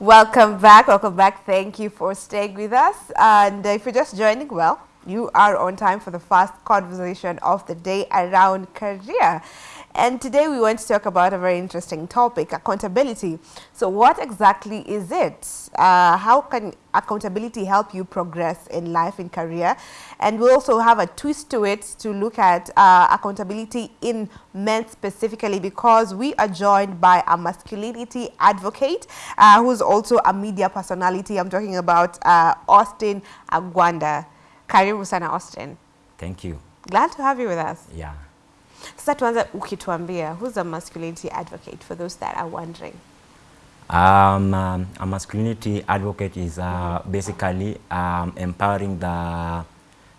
Welcome back. Welcome back. Thank you for staying with us. And if you're just joining, well, you are on time for the first conversation of the day around career. And today we want to talk about a very interesting topic, accountability. So what exactly is it? Uh, how can accountability help you progress in life and career? And we'll also have a twist to it to look at uh, accountability in men specifically because we are joined by a masculinity advocate uh, who's also a media personality. I'm talking about uh, Austin Agwanda. Karibu sana Austin. Thank you. Glad to have you with us. Yeah. Sasa tuanze ukituambia, who's a masculinity advocate for those that are wondering? Um, um, a masculinity advocate is uh, basically um, empowering the,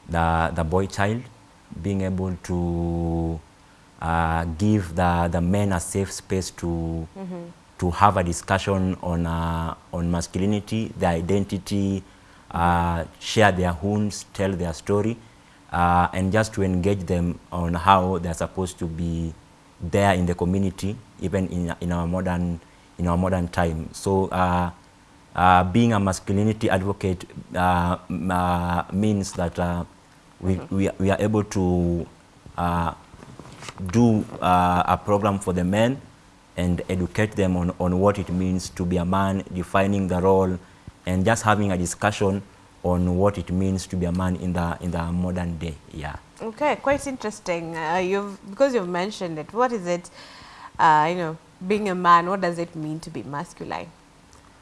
the, the boy child, being able to uh, give the, the men a safe space to, mm -hmm. to have a discussion on, uh, on masculinity, their identity, uh, share their wounds, tell their story, uh, and just to engage them on how they're supposed to be there in the community, even in, in our modern in our modern time. So uh, uh, being a masculinity advocate uh, uh means that uh, we, mm -hmm. we, we, are able to uh, do a program for the men and educate them on, on what it means to be a man, defining the role, and just having a discussion on what it means to be a man in the in the modern day. Yeah. Okay, quite interesting. Uh, you've because you've mentioned it. What is it? Uh, you know, being a man. What does it mean to be masculine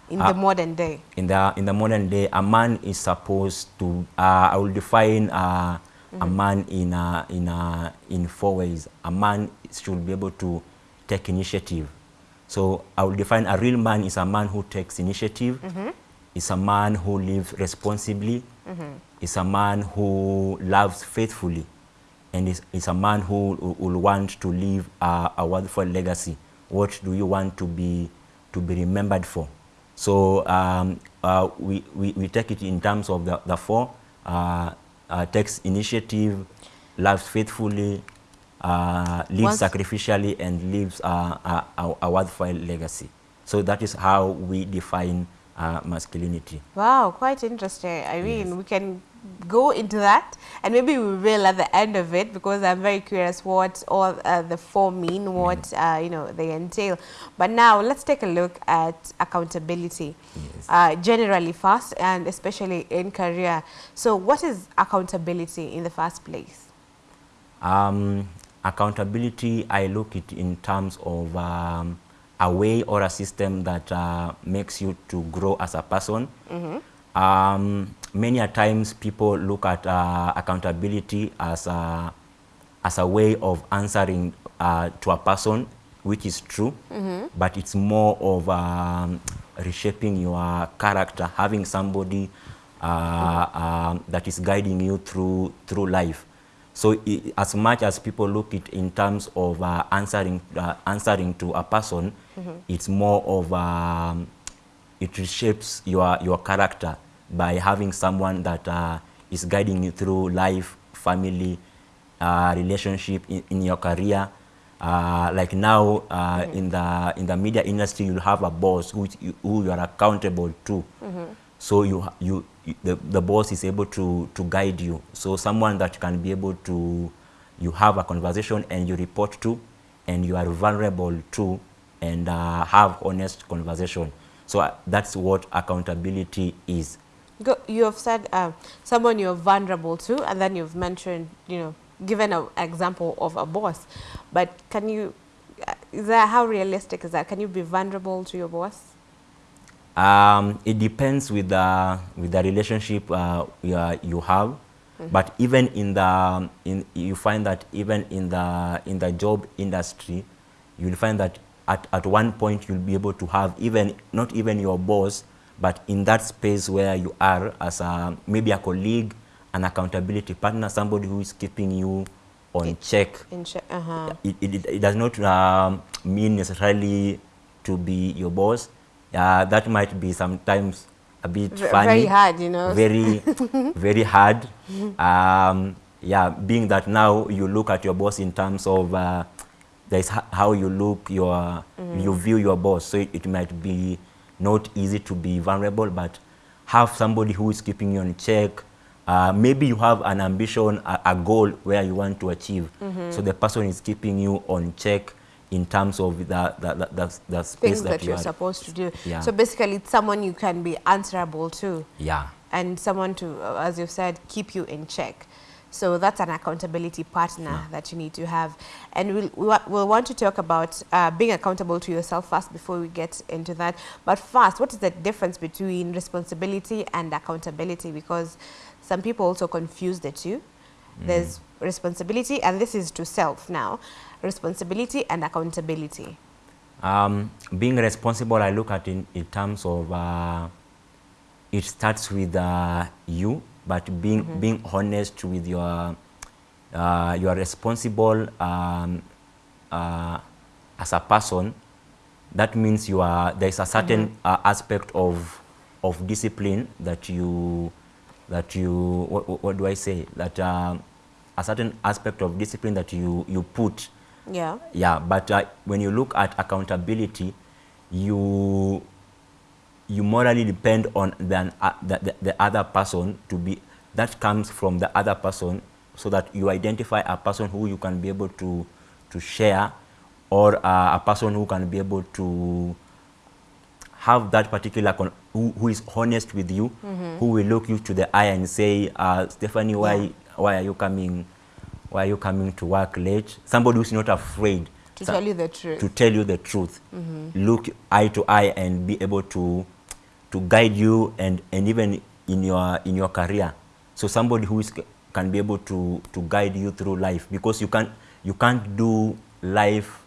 in uh, the modern day? In the in the modern day, a man is supposed to. Uh, I will define mm -hmm. a mm-hmm. man in a, in a, in four ways. A man should be able to take initiative. So I will define a real man is a man who takes initiative. Mm -hmm is a man who lives responsibly, mm -hmm. is a man who loves faithfully, and is, is a man who will want to leave a, a wonderful legacy. What do you want to be, to be remembered for? So um, uh, we, we, we, take it in terms of the, the four, uh, uh, takes initiative, loves faithfully, uh, lives Once sacrificially, and lives a, a, a worthwhile legacy. So that is how we define uh, masculinity. Wow, quite interesting. I mean, yes. we can go into that and maybe we will at the end of it because I'm very curious what all uh, the four mean, what mm. uh, you know they entail. But now let's take a look at accountability yes. uh, generally first and especially in career. So what is accountability in the first place? Um, accountability, I look it in terms of um, a way or a system that uh, makes you to grow as a person. Mm -hmm. um, many a times people look at uh, accountability as a, as a way of answering uh, to a person, which is true, mm -hmm. but it's more of um, reshaping your character, having somebody -hmm. that is guiding you through, through life. So it, as much as people look it in terms of uh, answering, uh, answering to a person, mm -hmm. it's more of, um, it reshapes your, your character by having someone that uh, is guiding you through life, family, uh, relationship, in, in, your career. Uh, like now mm -hmm. in, the, in the media industry, you'll have a boss who, who you are accountable to. Mm -hmm. So you, you, the, the boss is able to, to guide you. So someone that can be able to, you have a conversation and you report to, and you are vulnerable to, and uh, have honest conversation. So uh, that's what accountability is. You have said uh, someone you're vulnerable to, and then you've mentioned, you know, given an example of a boss. But can you, uh, is that, how realistic is that? Can you be vulnerable to your boss? Um, it depends with the with the relationship uh, you, you have, mm -hmm. but even in the in you find that even in the in the job industry, you'll find that at at one point you'll be able to have even not even your boss, but in that space where you are as a maybe a colleague, an accountability partner, somebody who is keeping you on it, check. check uh -huh. it, it, it, does not um, mean necessarily to be your boss uh, that might be sometimes a bit v funny. Very hard, you know. Very, very hard. Um, yeah, being that now you look at your boss in terms of uh, there's how you look, your, mm. you view your boss. So it, it might be not easy to be vulnerable, but have somebody who is keeping you in check. Uh, maybe you have an ambition, a, a goal where you want to achieve. So the person is keeping you on check in terms of the, the, the, the, the space Things that, that, you you're are. supposed to do. Yeah. So basically, it's someone you can be answerable to. Yeah. and someone to, uh, as you've said, keep you in check. So that's an accountability partner that you need to have. And we'll, we'll want to talk about uh, being accountable to yourself first before we get into that. But first, what is the difference between responsibility and accountability? Because some people also confuse the two. There's responsibility, and this is to self now, responsibility and accountability. Um, being responsible, I look at in, in terms of uh, it starts with uh, you, but being being honest with your uh, you are responsible um, uh, as a person. That means you are there is a certain uh, aspect of of discipline that you that you what, what- what do I say that um, a certain aspect of discipline that you you put Yeah. yeah, but uh, when you look at accountability, you you morally depend on the, uh, the, the, the other person to be that comes from the other person so that you identify a person who you can be able to to share or uh, a person who can be able to have that particular con- who, who is honest with you who will look you to the eye and say uh, stephanie why Yeah. why are you coming why are you coming to work late somebody who's not afraid To tell you the truth. to tell you the truth look eye to eye and be able to to guide you and and even in your in your career. So somebody who is can be able to to guide you through life because you can't you can't do life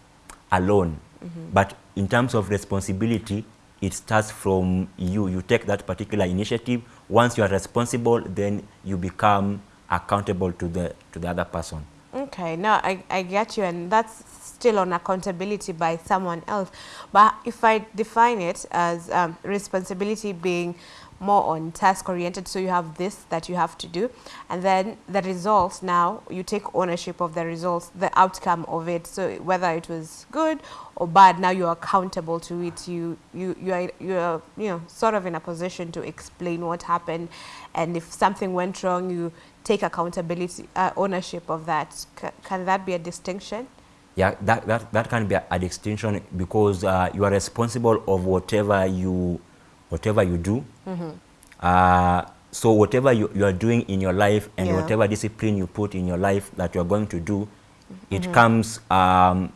alone. Mm-hmm. But in terms of responsibility it starts from you. You take that particular initiative. Once you are responsible then you become accountable to the to the other person Okay, no, I, I get you, and that's still on accountability by someone else. But if I define it as um, responsibility being more on task oriented, so you have this that you have to do, and then the results now you take ownership of the results, the outcome of it. So whether it was good or bad, now you're accountable to it. You you you are you are you know sort of in a position to explain what happened, and if something went wrong, you take accountability uh, ownership of that. C- can that be a distinction? yeah that, that, that can be a, a distinction because uh, you are responsible of whatever you whatever you do uh, so whatever you, you are doing in your life and Yeah. whatever discipline you put in your life that you are going to do it comes um,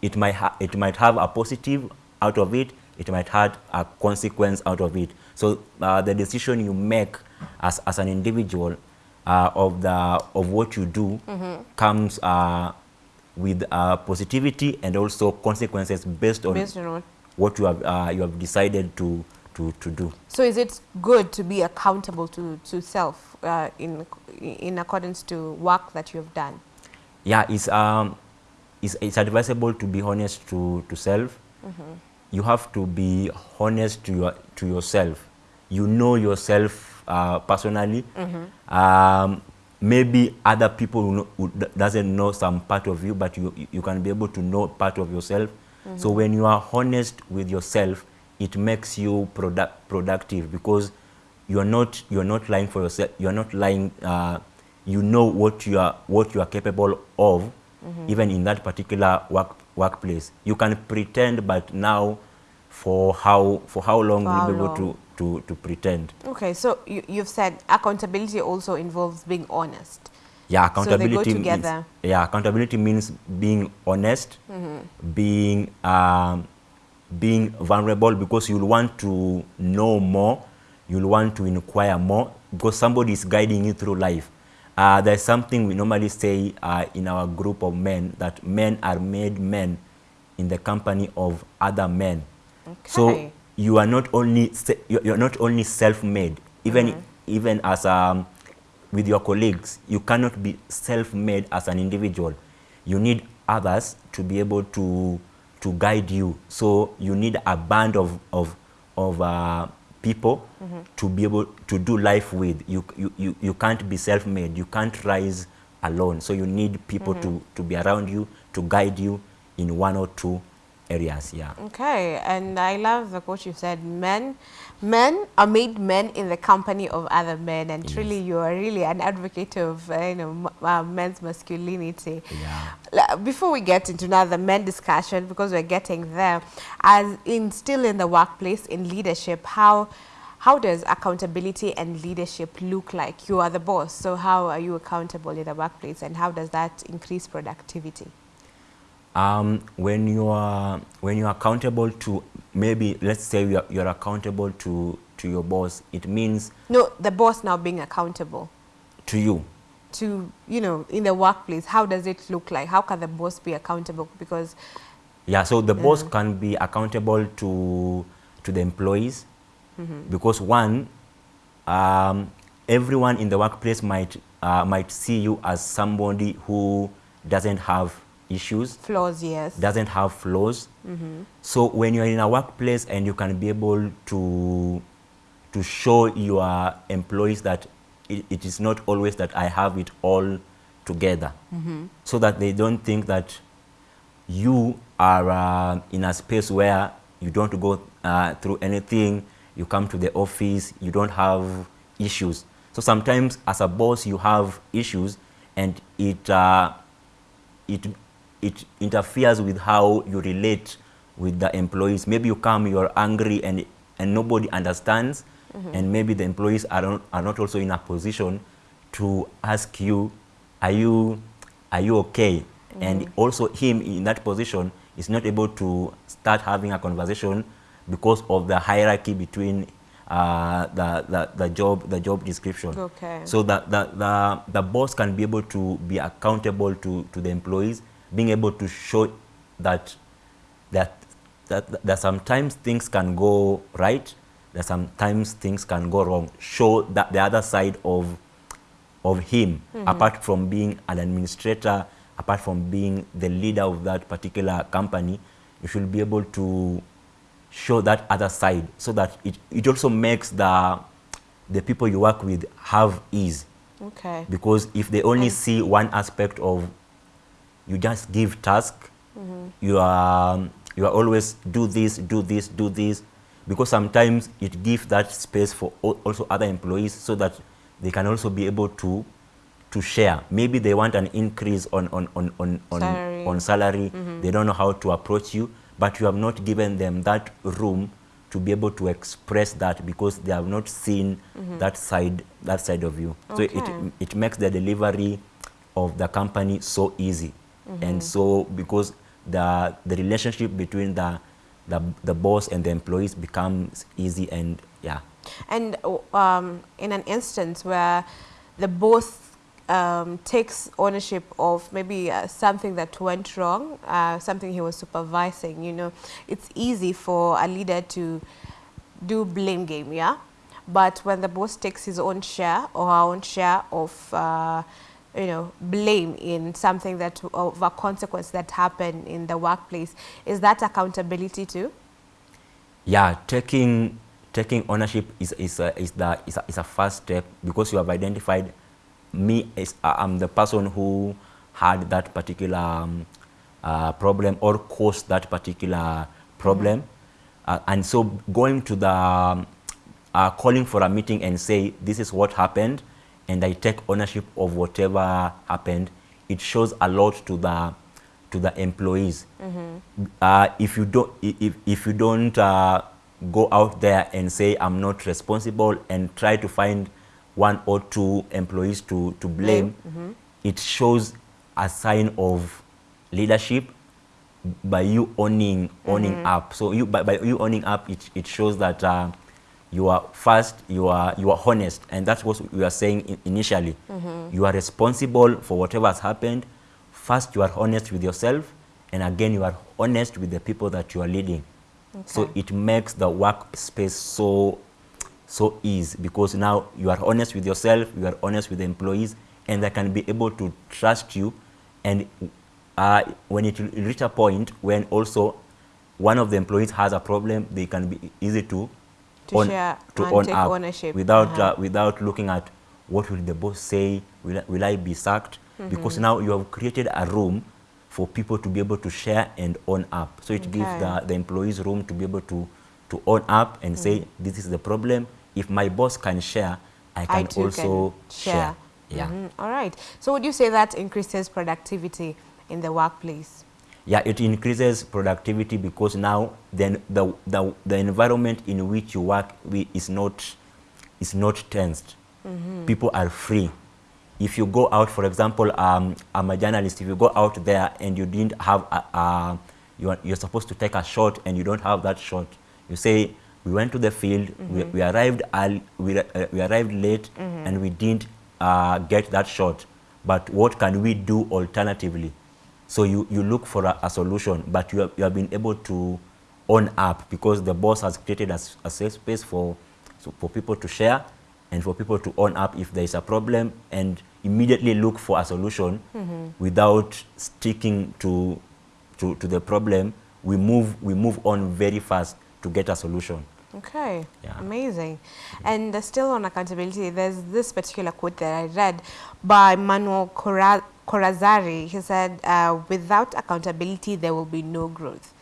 it might ha- it might have a positive out of it it might have a consequence out of it so uh, the decision you make as, as an individual uh, of the of what you do comes uh, with uh, positivity and also consequences based on Based on what? you have uh, you have decided to to, to do. So is it good to be accountable to, to self uh, in, in accordance to work that you have done? Yeah, it's um, it's, it's advisable to be honest to to self. You have to be honest to your to yourself. You know yourself uh, personally. Um, maybe other people who, know, who doesn't know some part of you, but you you- you can be able to know part of yourself. So when you are honest with yourself, it makes you product, productive because you're not you're not lying for yourself. You're not lying. Uh, you know what you are what you are capable of, even in that particular work workplace. You can pretend, but now, for how for how long For will you be able to, to to pretend? Okay, so you, you've said accountability also involves being honest. Yeah, So accountability. together. Means, yeah, accountability means being honest, being um, being vulnerable because you'll want to know more, you'll want to inquire more because somebody is guiding you through life. Uh, there's something we normally say uh, in our group of men that men are made men in the company of other men. So you are not only you- you're not only self-made. Even even as um, with your colleagues you cannot be self-made as an individual. You need others to be able to to guide you. So you need a band of of of uh, people to be able to do life with. You, you you you can't be self-made. You can't rise alone. So you need people to to be around you to guide you in one or two areas. Yeah. Okay, and I love the quote you said, men, men are made men in the company of other men, and truly you are really an advocate of, uh, you know, m- uh, men's masculinity. Yeah. Before we get into another men discussion, because we're getting there, as in still in the workplace, in leadership, how how does accountability and leadership look like? You are the boss, so how are you accountable in the workplace, and how does that increase productivity? Um, when you are when you are accountable to maybe let's say you are, you are accountable to to your boss, it means No, the boss now being accountable. to you. to you know in the workplace how does it look like? How can the boss be accountable? Because Yeah, so the boss can be accountable to to the employees. Because one, um, everyone in the workplace might uh, might see you as somebody who doesn't have issues, flaws yes doesn't have flaws. So when you're in a workplace and you can be able to to show your employees that it, it is not always that I have it all together, so that they don't think that you are uh, in a space where you don't go uh, through anything. You come to the office, you don't have issues. So sometimes, as a boss, you have issues, and it uh, it it interferes with how you relate with the employees. Maybe you come, you're angry, and and nobody understands, and maybe the employees are not, are not also in a position to ask you, are you are you okay? And also him in that position is not able to start having a conversation because of the hierarchy between uh, the, the, the job the job description. Okay. So the, the, the, the boss can be able to be accountable to, to the employees, being able to show that, that, that, that sometimes things can go right, that sometimes things can go wrong. Show that the other side of, of him, mm-hmm. apart from being an administrator, apart from being the leader of that particular company, you should be able to show that other side so that it, it also makes the, the people you work with have ease. okay Because if they only see one aspect of you just give task, mm-hmm. you are you are always do this, do this, do this, because sometimes it gives that space for also other employees so that they can also be able to to share. Maybe they want an increase on on on on on Salary. on salary. Mm-hmm. They don't know how to approach you, but you have not given them that room to be able to express that because they have not seen mm-hmm. that side that side of you. So it it makes the delivery of the company so easy, and so because the the relationship between the the, the boss and the employees becomes easy and yeah and um, in an instance where the boss um, takes ownership of maybe uh, something that went wrong, uh, something he was supervising, you know, it's easy for a leader to do blame game, yeah? But when the boss takes his own share or her own share of, uh, you know, blame in something that, of a consequence that happened in the workplace, is that accountability too? yeah taking taking ownership is is a, is the is a, is a first step because you have identified me as uh, I'm the person who had that particular um, uh, problem or caused that particular problem. Uh, and so going to the um, uh, calling for a meeting and say this is what happened and I take ownership of whatever happened it shows a lot to the to the employees. Uh, if you don't if, if you don't uh, go out there and say I'm not responsible and try to find one or two employees to, to blame, it shows a sign of leadership by you owning owning up. So you by, by you owning up, it, it shows that uh, you are first you are you are honest, and that's what we are saying in, initially. You are responsible for whatever has happened. First, you are honest with yourself, and again, you are honest with the people that you are leading. So it makes the workspace so so easy because now you are honest with yourself, you are honest with the employees, and they can be able to trust you. And uh, when it reach a point when also one of the employees has a problem, they can be easy to To share to and own take up ownership. without Uh-huh. uh, without looking at what will the boss say. Will, I- will I be sacked? Because now you have created a room for people to be able to share and own up. So it gives the, the employees room to be able to, to own up and say, Mm-hmm. this is the problem. If my boss can share, I can too also can share. Yeah. Mhm. All right. So would you say that increases productivity in the workplace? Yeah, it increases productivity because now then the, the, the environment in which you work is not, is not tensed. People are free. If you go out, for example, um, I'm a journalist, if you go out there and you didn't have, a, a, you are, you're supposed to take a shot and you don't have that shot, you say, we went to the field, we, we arrived early, we, uh, we arrived late and we didn't uh, get that shot. But what can we do alternatively? So you, you look for a, a solution, but you have, you have been able to own up because the boss has created a safe space for, so for people to share and for people to own up if there is a problem and immediately look for a solution without sticking to, to, to the problem. We move, we move on very fast to get a solution. Okay, Yeah. amazing. And uh, still on accountability, there's this particular quote that I read by Manuel Cora- Corazari. He said, uh, without accountability, there will be no growth.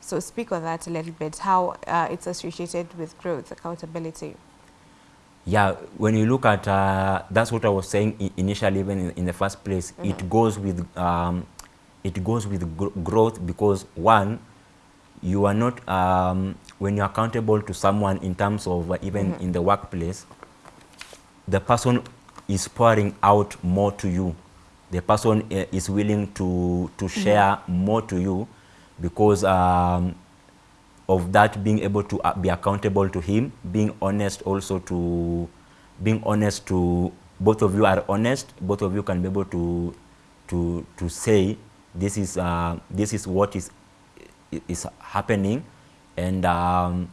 So speak on that a little bit, how uh, it's associated with growth, accountability. Yeah, when you look at, uh, that's what I was saying initially, even in, in the first place, it goes with, um, it goes with gr- growth because one, you are not, um, when you're accountable to someone in terms of uh, even in the workplace, the person is pouring out more to you. The person uh, is willing to, to share more to you because um, of that being able to uh, be accountable to him, being honest also to, being honest to, both of you are honest, both of you can be able to, to, to say this is, uh, this is what is, is happening and um,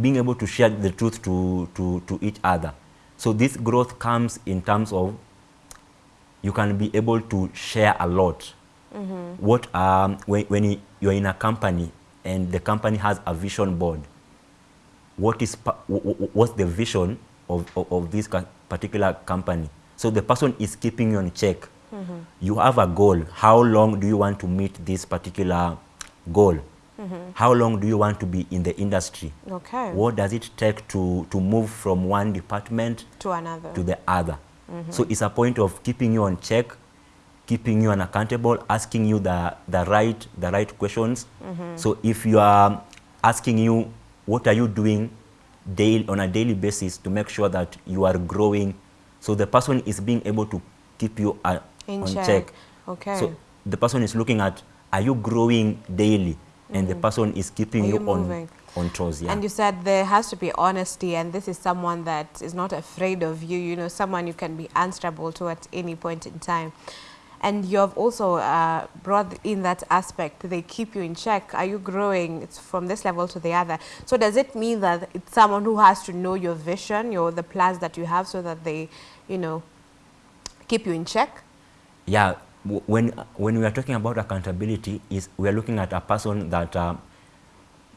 being able to share the truth to, to, to each other. So this growth comes in terms of you can be able to share a lot. Mm-hmm. What um, when, when you- you're in a company and the company has a vision board, what is pa- wh- wh- what's the vision of, of, of this particular company? So the person is keeping you on check. Mm-hmm. You have a goal. How long do you want to meet this particular goal? Mm-hmm. How long do you want to be in the industry? Okay. What does it take to, to move from one department To another. to the other. Mm-hmm. So it's a point of keeping you on check, keeping you unaccountable, asking you the, the right the right questions. Mm-hmm. So if you are asking you what are you doing daily on a daily basis to make sure that you are growing, so the person is being able to keep you uh, on check. check. Okay. So the person is looking at are you growing daily, and the mm-hmm. person is keeping Are you, you on? On toes. Yeah. And you said there has to be honesty, and this is someone that is not afraid of you, you know, someone you can be answerable to at any point in time. And you have also uh, brought in that aspect, they keep you in check. Are you growing it's from this level to the other? So does it mean that it's someone who has to know your vision, your the plans that you have so that they, you know, keep you in check? Yeah, when when we are talking about accountability, is we are looking at a person that um,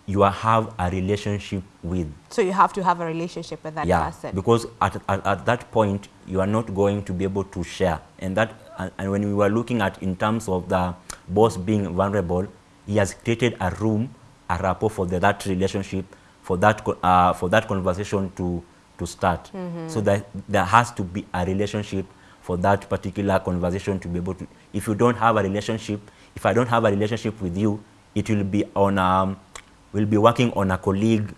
you have a relationship with. So you have to have a relationship with that yeah, person. because at, at at that point you are not going to be able to share, and that and, and when we were looking at in terms of the boss being vulnerable, he has created a room, a rapport for the, that relationship, for that uh, for that conversation to to start. So that there has to be a relationship for that particular conversation to be able to. If you don't have a relationship, if I don't have a relationship with you, it will be on um, we'll be working on a colleague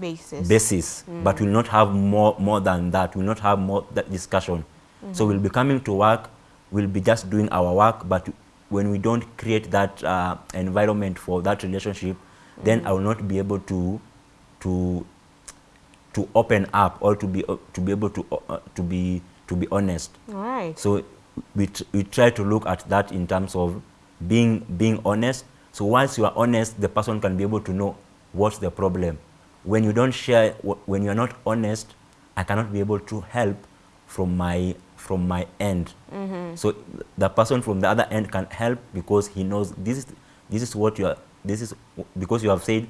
basis. basis, but we will not have more more than that. We will not have more that discussion. So we'll be coming to work. We'll be just doing our work, but when we don't create that uh, environment for that relationship, then I will not be able to to to open up or to be uh, to be able to uh, to be to be honest. All right. So we, tr- we try to look at that in terms of being being honest. So once you are honest, the person can be able to know what's the problem. When you don't share, when you are not honest, I cannot be able to help from my from my end. Mm-hmm. So the person from the other end can help because he knows this is this is what you are. This is because you have said,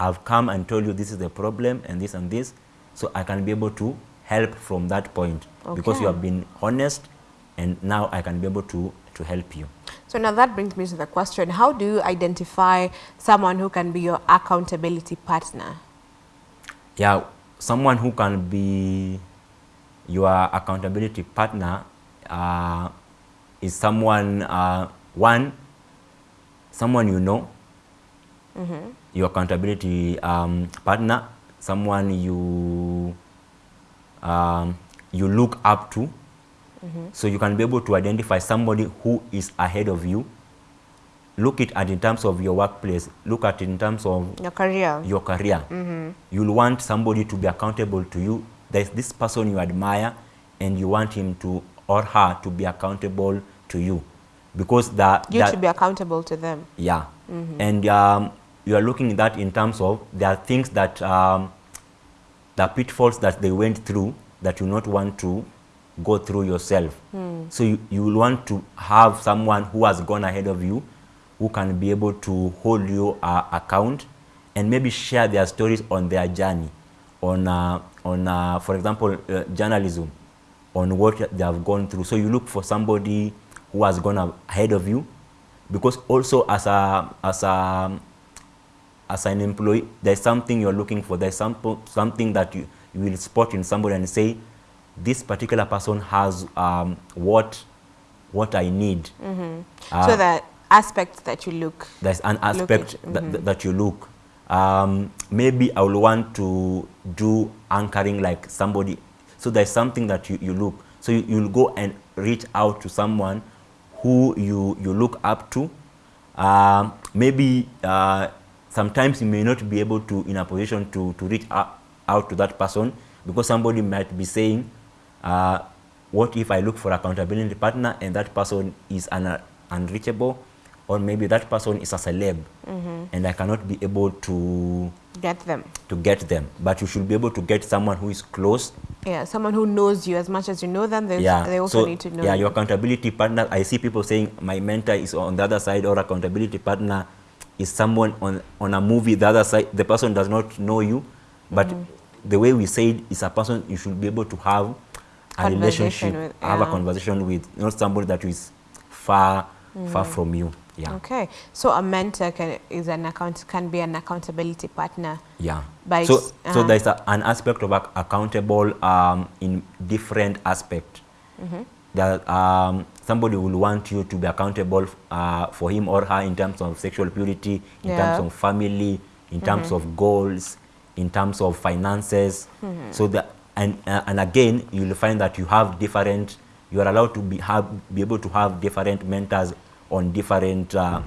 I've come and told you this is the problem and this and this. So I can be able to help from that point because you have been honest and now I can be able to to help you. So now that brings me to the question, how do you identify someone who can be your accountability partner? Yeah, someone who can be your accountability partner uh, is someone, uh, one, someone you know, your accountability um, partner, someone you um, you look up to. So you can be able to identify somebody who is ahead of you. Look it at in terms of your workplace. Look at it in terms of Your career. your career. You'll want somebody to be accountable to you. There's this person you admire and you want him to or her to be accountable to you. Because that, you that should be accountable to them. yeah. And um, you are looking at that in terms of there are things that, um, the pitfalls that they went through that you not want to go through yourself. So you, you will want to have someone who has gone ahead of you, who can be able to hold you uh, account and maybe share their stories on their journey, on, uh, on uh, for example, uh, journalism, on what they have gone through. So you look for somebody who has gone ahead of you, because also as a as a as an employee, there's something you're looking for. There's some, something that you, you will spot in somebody and say, this particular person has um, what what I need. Uh, so that aspect that you look. there's an aspect at- that, that, that you look. Um, maybe I will want to do anchoring like somebody. So there's something that you, you look. So you, you'll go and reach out to someone who you, you look up to. Um, maybe uh, sometimes you may not be able to in a position to, to reach out, out to that person because somebody might be saying, uh, what if I look for accountability partner and that person is un unreachable or maybe that person is a celeb and I cannot be able to Get them. to get them but you should be able to get someone who is close Yeah, someone who knows you as much as you know them. They, yeah they also so need to know. yeah you. your accountability partner I see people saying my mentor is on the other side or accountability partner is someone on on a movie the other side the person does not know you but Mm-hmm. the way we said is a person you should be able to have a relationship with, have a conversation with not somebody that is far far from you yeah Okay, so a mentor can is an account can be an accountability partner. Yeah. By so s- so uh-huh. there's a, an aspect of ac- accountable um, in different aspect. Mm-hmm. That um, somebody will want you to be accountable uh, for him or her in terms of sexual purity, in Yeah. terms of family, in terms of goals, in terms of finances. So that and uh, and again you'll find that you have different. You are allowed to be have be able to have different mentors on different uh,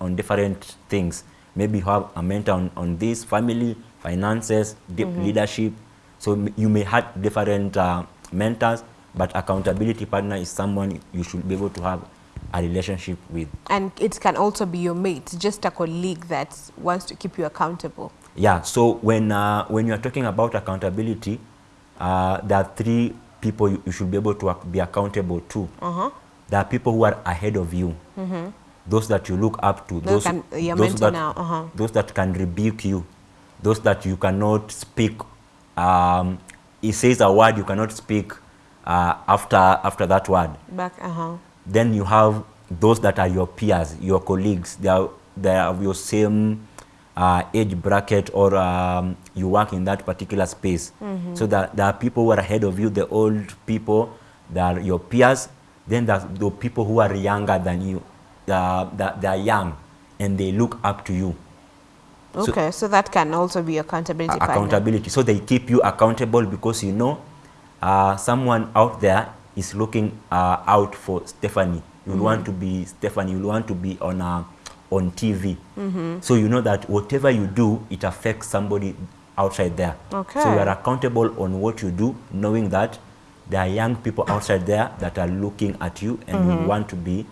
on different things. Maybe you have a mentor on, on this family, finances, deep leadership. So you may have different uh, mentors, but accountability partner is someone you should be able to have a relationship with. And it can also be your mate, just a colleague that wants to keep you accountable. Yeah. So when uh, when you are talking about accountability, uh, there are three people you, you should be able to be accountable to. Uh-huh. There are people who are ahead of you. Those that you look up to. Those can- your those that, now, uh-huh. those that can rebuke you. Those that you cannot speak. Um, he says a word you cannot speak uh, after after that word. Back, uh-huh. Then you have those that are your peers, your colleagues. They are they are of your same uh, age bracket, or um, you work in that particular space. So that there are people who are ahead of you, the old people, that are your peers. Then there's the people who are younger than you. That they are young, and they look up to you. Okay, so, that can also be accountability A- partner. accountability. So they keep you accountable because you know uh, someone out there is looking uh, out for Stephanie. You will want to be Stephanie. You want to be on uh, on TV. So you know that whatever you do, it affects somebody outside there. Okay. So you are accountable on what you do, knowing that there are young people outside there that are looking at you and you want to be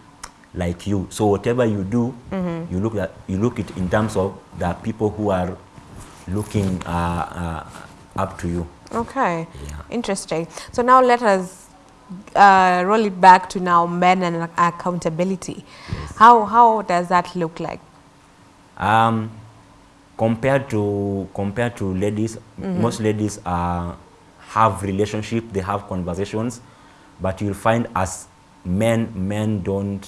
like you. So whatever you do, you look at you look it in terms of the people who are looking uh, uh, up to you. Okay, Yeah. interesting. So now let us uh, roll it back to now men and accountability. Yes. How how does that look like? Um, compared to compared to ladies, mm -hmm. most ladies uh, have relationship, they have conversations, but you'll find as men men don't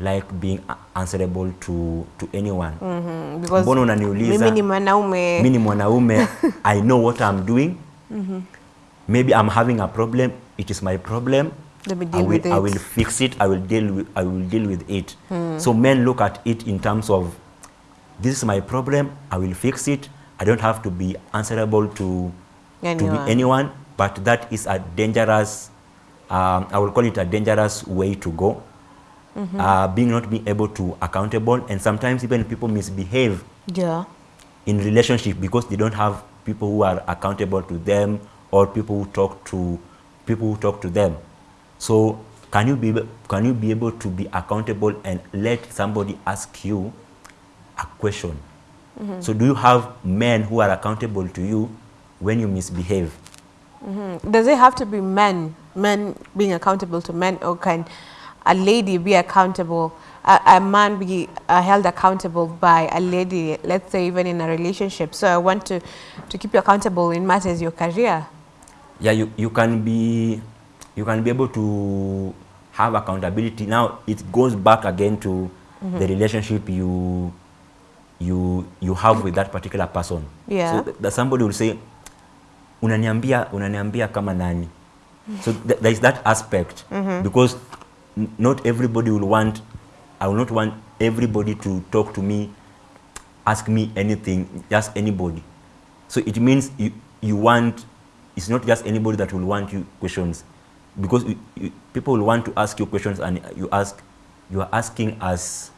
like being answerable to to anyone Mm -hmm. because mbona unaniuliza mimi ni mwanaume mimi ni mwanaume i know what i'm doing maybe i'm having a problem. It is my problem. Let me I will, with I will fix it. I will deal with, i will deal with it. So men look at it in terms of this is my problem. I will fix it. I don't have to be answerable to to Anyone. be anyone. but that is a dangerous um, i will call it a dangerous way to go. Uh, being not being able to accountable. And sometimes even people misbehave yeah. in relationship because they don't have people who are accountable to them or people who talk to people who talk to them so can you be can you be able to be accountable and let somebody ask you a question so do you have men who are accountable to you when you misbehave Mhm. Does it have to be men, men being accountable to men, or can a lady be accountable, a, a man be uh, held accountable by a lady, let's say even in a relationship? So I want to, to keep you accountable in matters your career. Yeah you, you can be you can be able to have accountability now it goes back again to mm -hmm. the relationship you you you have with that particular person Yeah. so that somebody will say unaniambia unaniambia kama nani so th there is that aspect mm -hmm. because not everybody will want i will not want everybody to talk to me ask me anything just anybody so it means you, you want it's not just anybody that will want you questions. Because you, you, people will want to ask you questions and you ask you are asking as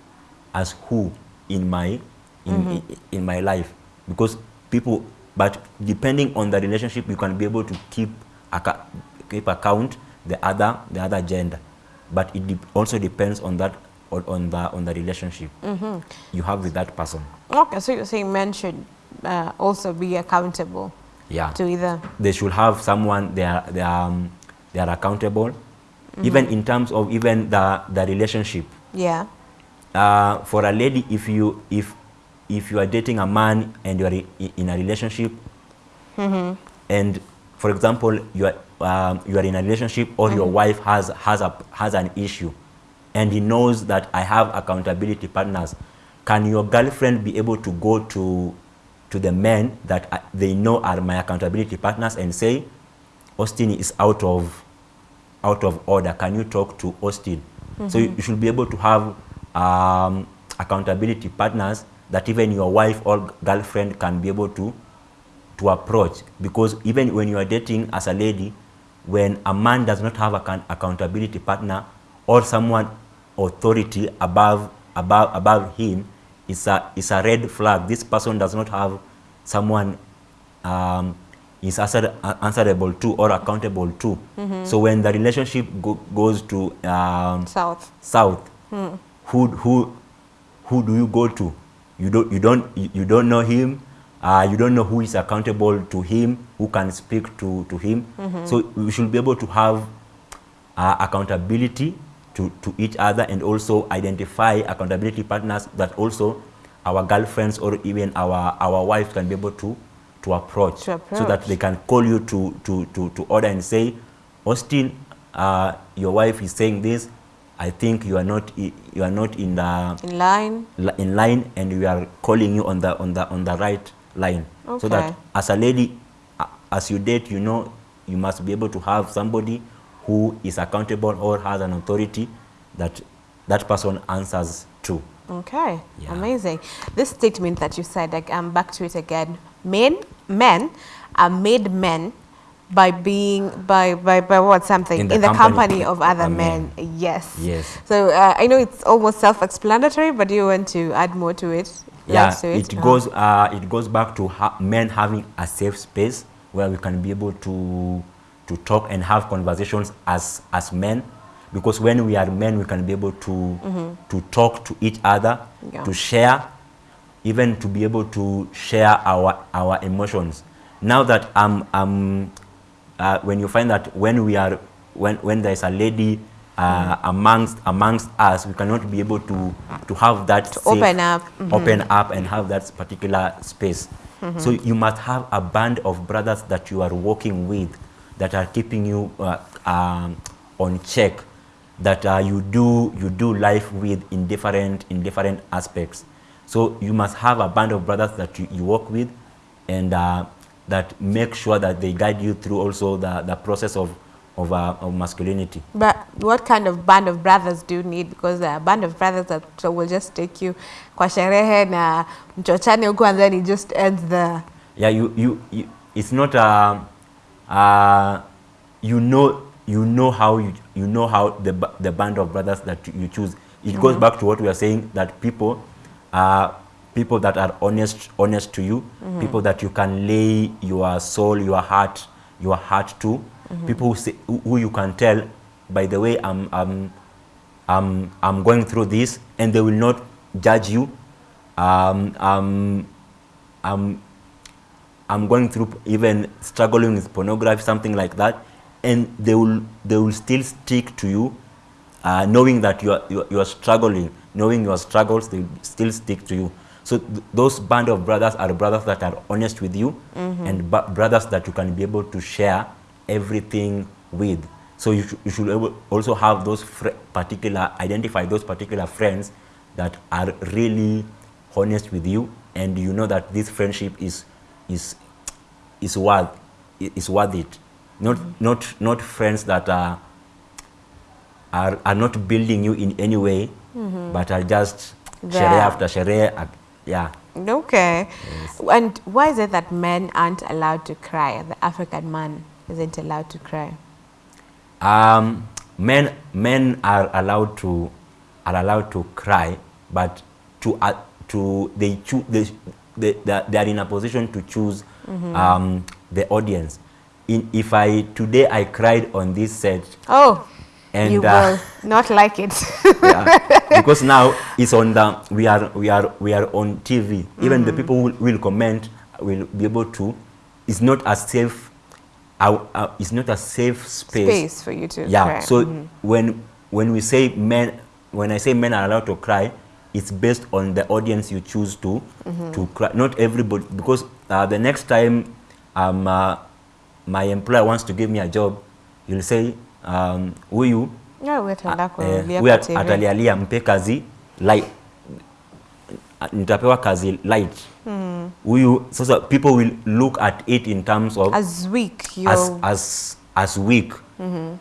as who in my in, in, in my life. Because people but depending on the relationship you can be able to keep keep account the other the other gender. But it de- also depends on that on, on the on the relationship you have with that person. Okay, so you're saying men should uh, also be accountable yeah. To either. they should have someone they are they are, um, they are accountable. Even in terms of even the the relationship. Yeah. uh, for a lady if you if if you are dating a man and you are in a relationship and for example you are um, you are in a relationship or your wife has has a has an issue and he knows that I have accountability partners can your girlfriend be able to go to to the men that they know are my accountability partners and say Austin is out of out of order. Can you talk to Austin? So you, you should be able to have um, accountability partners that even your wife or girlfriend can be able to to approach. Because even when you are dating as a lady, when a man does not have an accountability partner or someone authority above above above him, it's a it's a red flag. This person does not have someone um, is answer, answerable to or accountable to. So when the relationship go, goes to um, South. south, who who who do you go to? You don't you don't you, don't know him. Uh, you don't know who is accountable to him, who can speak to to him. So we should be able to have uh, accountability to, to each other and also identify accountability partners that also our girlfriends or even our, our wives can be able to, to, approach, To so that they can call you to, to, to, to order and say, Austin, uh, your wife is saying this. I think you are not you are not in the In line. li- in line and we are calling you on the on the on the right line so that as a lady as you date you know you must be able to have somebody who is accountable or has an authority that that person answers to Okay, Yeah. amazing. This statement that you said, like, I'm back to it again. Men, men are made men by being by by, by what something In the in the company company of other men. Yes. Yes. So uh, I know it's almost self-explanatory, but you want to add more to it. yeah to it Uh-huh. goes uh, it goes back to ha- men having a safe space where we can be able to to talk and have conversations as as men because when we are men we can be able to to talk to each other Yeah. to share even to be able to share our our emotions. Now that um um uh, when you find that when we are when when there is a lady uh, amongst amongst us we cannot be able to to have that to open up, open up and have that particular space. So you must have a band of brothers that you are working with that are keeping you uh, um, on check that uh, you do you do life with in different in different aspects. So you must have a band of brothers that you, you work with, and uh, that make sure that they guide you through also the, the process of of, uh, of masculinity. But what kind of band of brothers do you need? Because a band of brothers that will just take you kwa sherehe na mchochane huko and then it just ends there. Yeah, you, you, you it's not uh, uh, you know you know how you, you know how the, the band of brothers that you choose. It goes back to what we are saying that people are people that are honest honest to you, people that you can lay your soul, your heart, your heart to, people who, say, who, you can tell, by the way, I'm, I'm, I'm, I'm going through this, and they will not judge you. Um, um, I'm, I'm going through even struggling with pornography, something like that, and they will they will still stick to you, uh, knowing that you are, you are you are struggling, knowing your struggles, they will still stick to you. So th- those band of brothers are brothers that are honest with you, and brothers that you can be able to share everything with. So you, sh- you should also have those fr- particular identify those particular friends that are really honest with you, and you know that this friendship is is is worth is worth it. Not not not friends that are are, are not building you in any way, but are just sherehe after uh, Yeah. Okay. And why is it that men aren't allowed to cry? The African man isn't allowed to cry. Um, men men are allowed to are allowed to cry, but to uh, to they choose they, they they are- in a position to choose um, the audience. In, if I today I cried on this set, Oh, And, you uh, will not like it. yeah, because now it's on the we are we are we are on TV. Even the people who will comment will be able to. It's not a safe. Uh, uh, it's not a safe space. Space for you to Yeah. cry. So when when we say men, when I say men are allowed to cry, it's based on the audience you choose to to cry. Not everybody, because uh, the next time um, uh, my employer wants to give me a job, he'll say, um, huyu Yeah, wewe tuenda eh, kuangalia huyu TV. atalialia mpe kazi light, nitapewa kazi light. Huyu sasa people will look at it in terms of As weak, as as as weak.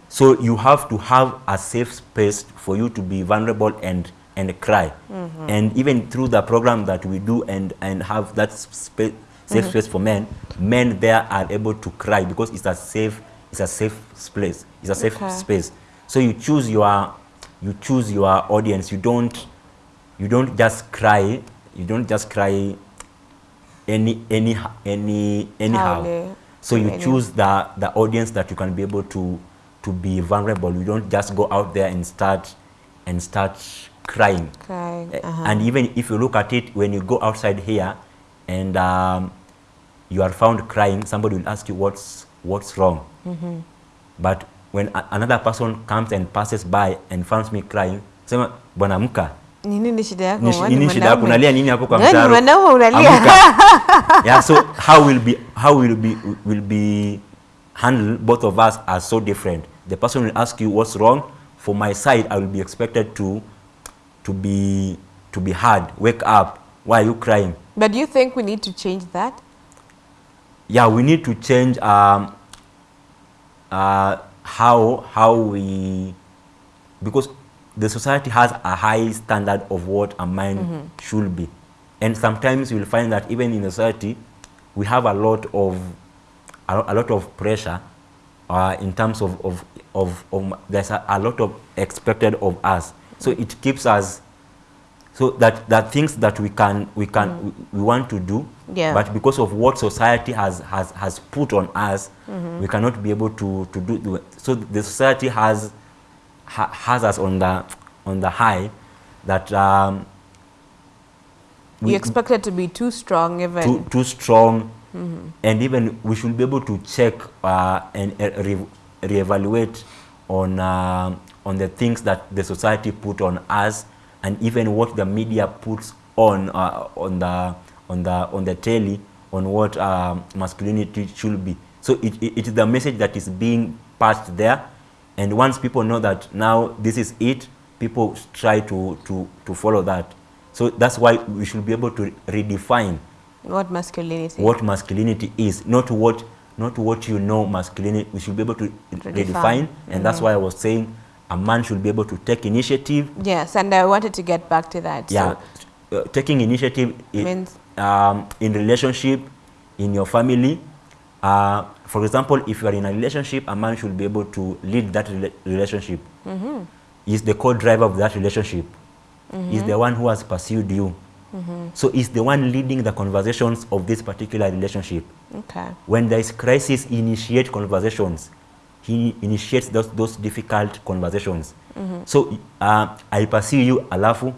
So you have to have a safe space for you to be vulnerable and and cry. Mm-hmm. And even through the program that we do and and have that space safe mm-hmm. space for men, men there are able to cry because it's a safe it's a safe place. It's a safe Okay. space. So you choose your you choose your audience. You don't you don't just cry. You don't just cry any any any anyhow. Howle. So you Any- choose the the audience that you can be able to to be vulnerable. You don't just go out there and start and start crying. crying. Eh, Uh-huh. And even if you look at it, when you go outside here and um, you are found crying, somebody will ask you what's what's wrong. But when a- another person comes and passes by and finds me crying, sema bwana nini shida yako? Nini shida yako? Unalia nini hapo kwa mtaro? mwanaume unalia. Yeah, so how will be how will be will be handled both of us are so different. The person will ask you what's wrong. For my side, I will be expected to to be to be hard. Wake up. Why are you crying? But do you think we need to change that? yeah we need to change um, uh, how how we because the society has a high standard of what a man should be and sometimes you'll find that even in society we have a lot of a, a lot of pressure uh, in terms of, of, of, of there's a, a lot of expected of us so it keeps us so that that things that we can we can we, we want to do Yeah. but because of what society has has has put on us we cannot be able to to do so the society has ha, has us on the on the high that um, you expected to be too strong even. too, too strong and even we should be able to check uh, and uh, re reevaluate on uh, on the things that the society put on us and even what the media puts on uh, on the on the on the telly on what uh, masculinity should be so it, it, it is the message that is being passed there And once people know that now this is it, people try to, to, to follow that. So that's why we should be able to redefine What masculinity? what masculinity is, not what not what you know masculinity. We should be able to Redefine. redefine, and that's why I was saying a man should be able to take initiative. Yes, and I wanted to get back to that. Yeah, So uh, taking initiative means um, in relationship, in your family. Uh, for example, if you are in a relationship, a man should be able to lead that rela- relationship. Mm-hmm. He's the co-driver of that relationship. He's the one who has pursued you. Mm-hmm. So he's the one leading the conversations of this particular relationship. okay. When there is crisis, initiate conversations. He initiates those, those difficult conversations. So uh, I pursue you, alafu,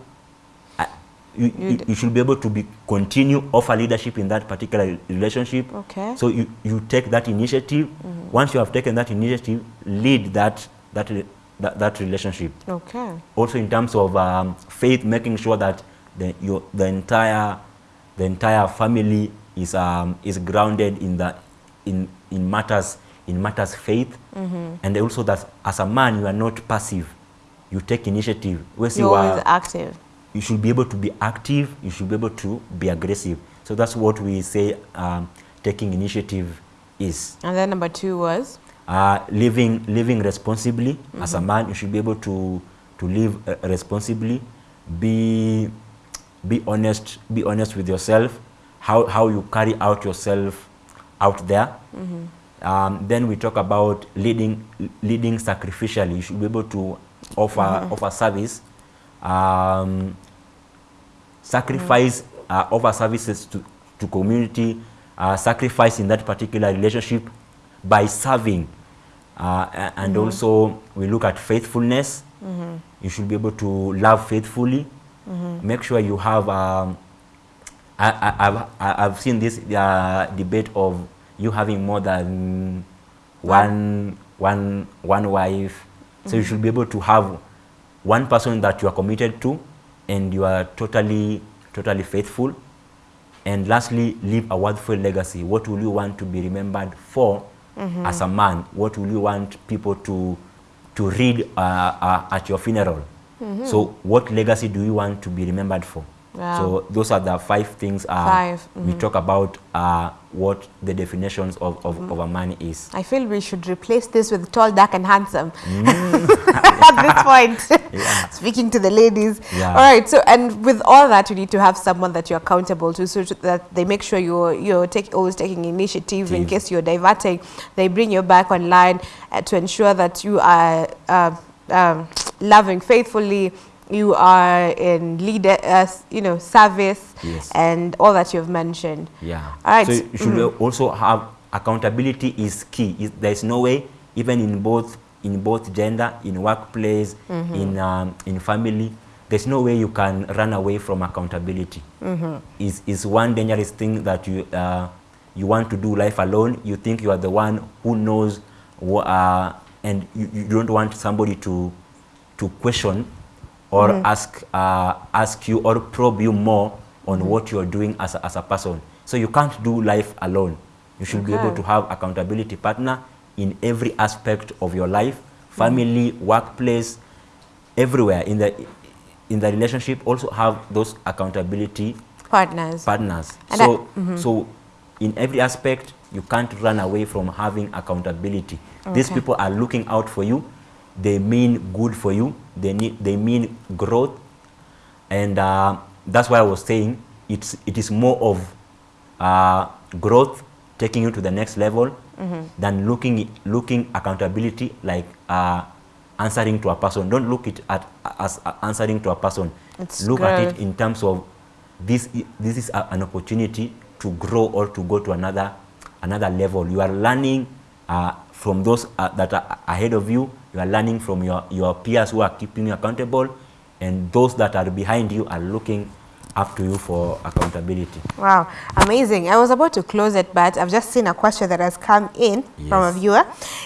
you, You you, should be able to be continue offer leadership in that particular relationship. Okay. So you, you take that initiative. Once you have taken that initiative, lead that that that, that relationship. Okay. Also in terms of um, faith, making sure that the your, the entire the entire family is um, is grounded in the in in matters in matters faith, and also that as a man you are not passive. You take initiative. Whereas You're you always active. you should be able to be active, you should be able to be aggressive. So that's what we say um, taking initiative is. And then number two was Uh, living, living responsibly as a man, you should be able to, to live uh, responsibly, be, be honest, be honest with yourself, how, how you carry out yourself out there. Um, then we talk about leading, leading sacrificially. You should be able to offer, offer service, um, sacrifice, uh, offer services to, to community, uh, sacrifice in that particular relationship by serving. Uh, and also, we look at faithfulness. You should be able to love faithfully. Make sure you have. Um, I, I, I've, I- I've seen this uh, debate of you having more than one, one, one wife. So you should be able to have one person that you are committed to and you are totally, totally faithful. And lastly, leave a worthful legacy. What will you want to be remembered for as a man? What will you want people to, to read uh, uh, at your funeral? So, what legacy do you want to be remembered for? Wow. So, those are the five things uh, Five, we talk about uh, what the definitions of, of, of a man is. I feel we should replace this with tall, dark, and handsome at this point. Yeah. Speaking to the ladies. Yeah. All right. So, and with all that, you need to have someone that you're accountable to, so that they make sure you're you're take, always taking initiative in case you're diverting. They bring you back online uh, to ensure that you are uh, um, loving faithfully. You are in leader, uh, you know, service, Yes. and all that you've mentioned. Yeah. All right. So you should also have accountability is key. Is- There is no way, even in both in both gender, in workplace, in um, in family, there's no way you can run away from accountability. Is is one dangerous thing that you uh, you want to do life alone. You think you are the one who knows, uh, and you, you don't want somebody to to question or mm. ask uh, ask you or probe you more on mm. what you're doing as a, as a person. So you can't do life alone. You should be able to have accountability partner in every aspect of your life, mm. family, workplace, everywhere in the in the relationship. Also have those accountability Partners. partners. And so, mm-hmm. so in every aspect, you can't run away from having accountability. These people are looking out for you. They mean good for you. They need, they mean growth, and uh, that's why I was saying it's it is more of uh, growth taking you to the next level than looking looking accountability like uh, answering to a person. Don't look it at as uh, answering to a person. It's look at it in terms of this this is a, an opportunity to grow or to go to another another level you are learning uh, from those uh, that are ahead of you you are learning from your your peers who are keeping you accountable and those that are behind you are looking up to you for accountability Wow, amazing. I was about to close it, but I've just seen a question that has come in from a viewer.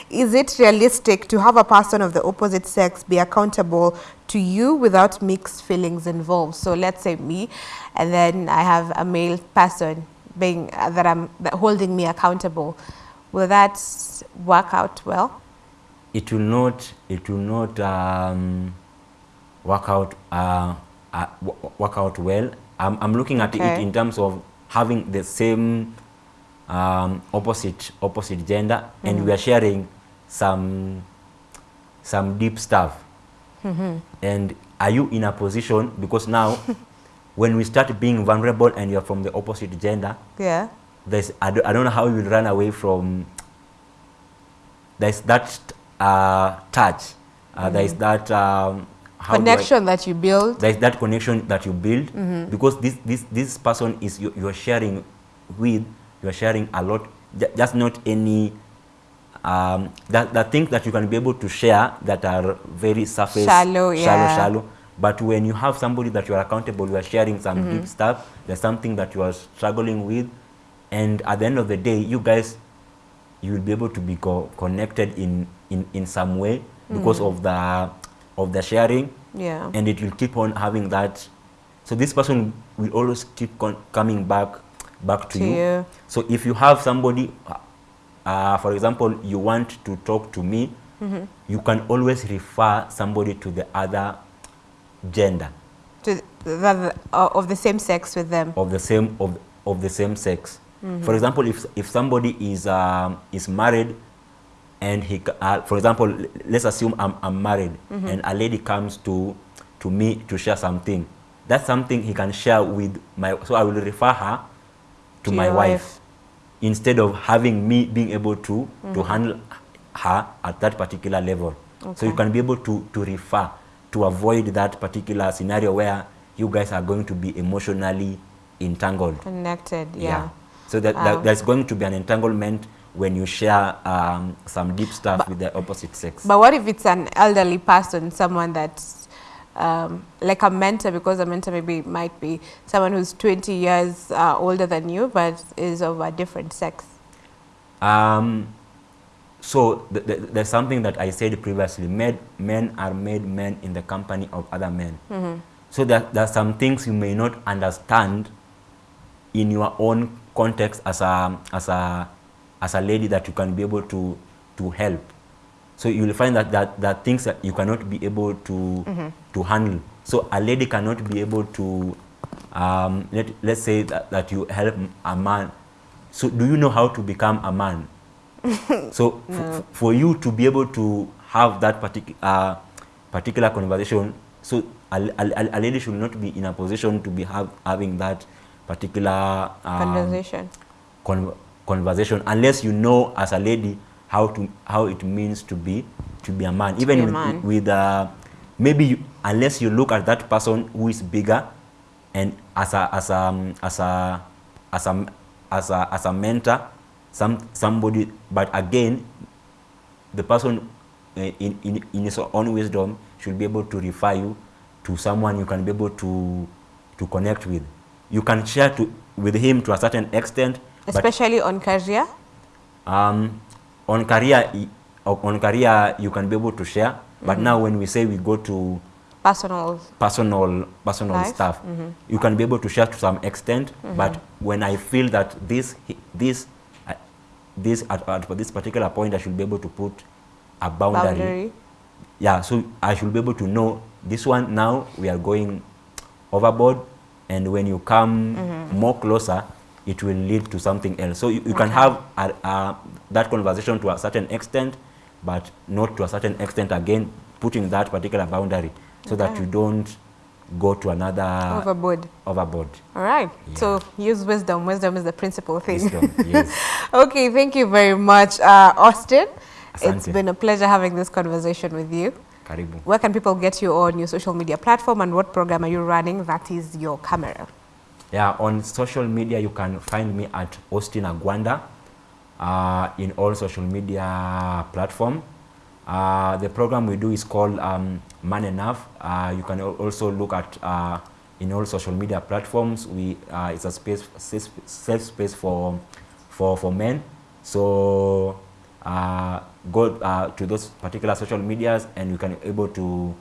Is it realistic to have a person of the opposite sex be accountable to you without mixed feelings involved? So let's say me, and then I have a male person being uh, that I'm that holding me accountable. Will that work out well? It will not it will not um, work out uh, uh, work out well. I'm, I'm looking at it in terms of having the same um, opposite opposite gender, and we are sharing some some deep stuff. And are you in a position because now, when we start being vulnerable and you're from the opposite gender, Yeah. there's I don't, I don't know how you will run away from there's that uh, touch. Uh, there's that um, how do I- Connection that you build. there's that connection that you build because this this this person is you, you're sharing with you're sharing a lot. Ju- just not any um, that, that things that you can be able to share that are very surface Shallow, shallow yeah. shallow but when you have somebody that you are accountable you are sharing some deep stuff there's something that you are struggling with. And at the end of the day you guys you will be able to be co- connected in, in in some way because of the of the sharing Yeah. and it will keep on having that so this person will always keep con- coming back back to, To you. you. so if you have somebody uh, for example you want to talk to me Mm-hmm. you can always refer somebody to the other gender To the, the, uh, of the same sex with them. of the same of, of the same sex. For example, if if somebody is um, is married and he uh, for example let's assume I'm, I'm married and a lady comes to to me to share something. That's something he can share with my so I will refer her to, To my wife, wife. instead of having me being able to to handle her at that particular level. So you can be able to to refer to avoid that particular scenario where you guys are going to be emotionally entangled. Connected. Yeah. So that, that there's going to be an entanglement when you share um, some deep stuff with the opposite sex. But what if it's an elderly person, someone that's um, like a mentor, because a mentor maybe might be someone who's 20 years uh, older than you, but is of a different sex. Um, so th- th- there's something that I said previously. Men, men are made men in the company of other men. So that there are some things you may not understand in your own context as a as a as a lady that you can be able to to help. So you will find that that that things that you cannot be able to to handle. So a lady cannot be able to um, let let's say that, that you help a man. So do you know how to become a man? so f- for you to be able to have that particular uh, particular conversation, so a, a, a lady should not be in a position to be have, having that particular um, Conversation. con- conversation unless you know as a lady how to how it means to be to be a man even a with, man. with uh, maybe you, unless you look at that person who is bigger and as a as a um, as a as a as a, as a mentor some somebody but again the person uh, in, in, in his own wisdom should be able to refer you to someone you can be able to to connect with you can share to with him to a certain extent Especially on career. um, on career on career you can be able to share but now when we say we go to Personal. personal personal Life? stuff you can be able to share to some extent but when i feel that this this uh, this at, at this particular point i should be able to put a boundary, Boundary. yeah so i should be able to know this one now we are going overboard and when you come more closer it will lead to something else so you, you can have a, a, that conversation to a certain extent but not to a certain extent again putting that particular boundary so that you don't go to another Overboard. overboard All right. Yeah. So use wisdom. Wisdom is the principal thing. Wisdom, yes. okay. Thank you very much, uh, Austin. It's been a pleasure having this conversation with you. Karibu Where can people get you on your social media platform and what program are you running that is your camera? Yeah, on social media, you can find me at Austin Agwanda uh, in all social media platform. Uh, the program we do is called um, Man Enough. Uh, you can also look at uh, in all social media platforms. We uh, it's a space safe safe space for for for men. So uh, go uh, to those particular social medias, and you can able to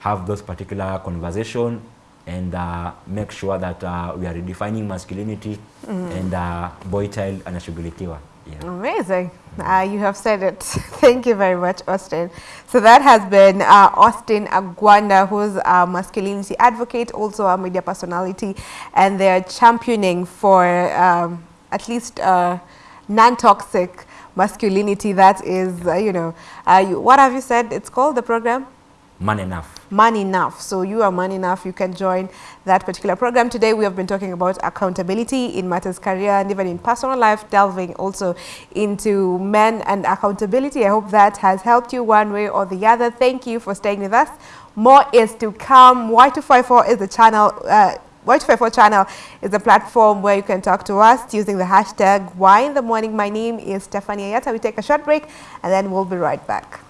have those particular conversation and uh, make sure that uh, we are redefining masculinity and uh, boy child anashughulikiwa. Yeah. Amazing. Uh, you have said it. Thank you very much, Austin. So that has been uh, Austin Agwanda, who's a masculinity advocate, also a media personality, and they're championing for um, at least uh, non-toxic masculinity that is, uh, you know, uh, you, what have you said it's called, the program? Man enough. Man Enough. So you are man enough. You can join that particular program. Today we have been talking about accountability in matters career and even in personal life, delving also into men and accountability. I hope that has helped you one way or the other. Thank you for staying with us. More is to come. Y254 is the channel. Uh, Y254 channel is a platform where you can talk to us using the hashtag Why in the Morning. My name is Stephanie Ayata. We take a short break and then we'll be right back.